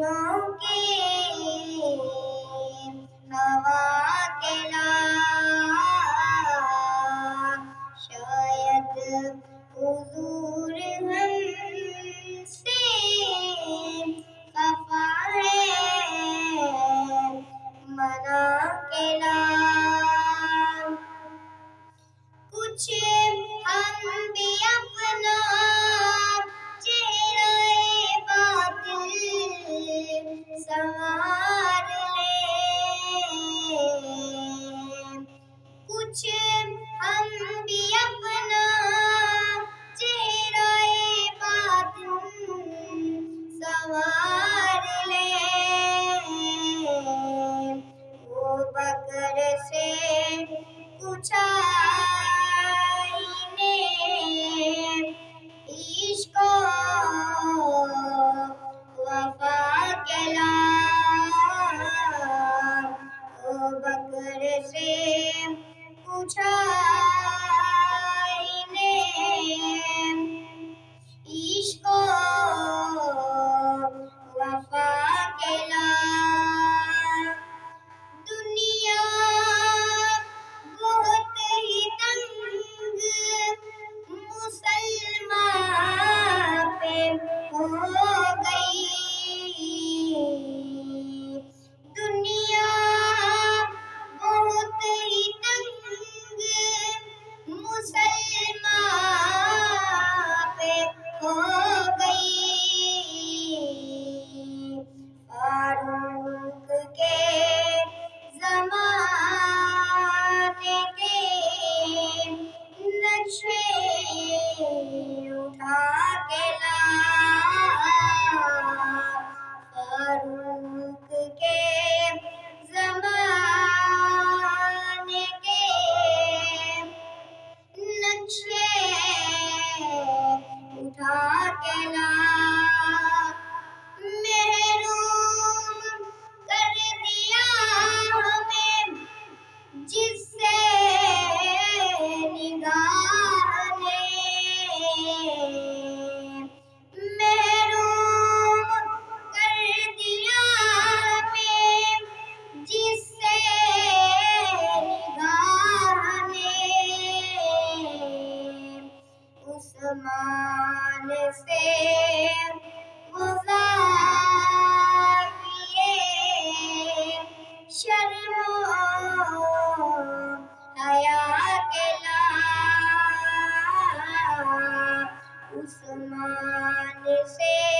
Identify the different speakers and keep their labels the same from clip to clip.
Speaker 1: Mauke, Hawa. future. زمان سے گزاریے شرم حیا کے عثمان سے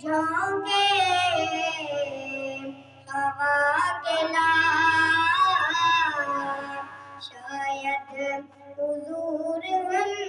Speaker 1: جھونکے ہوا کے لا حضور ہم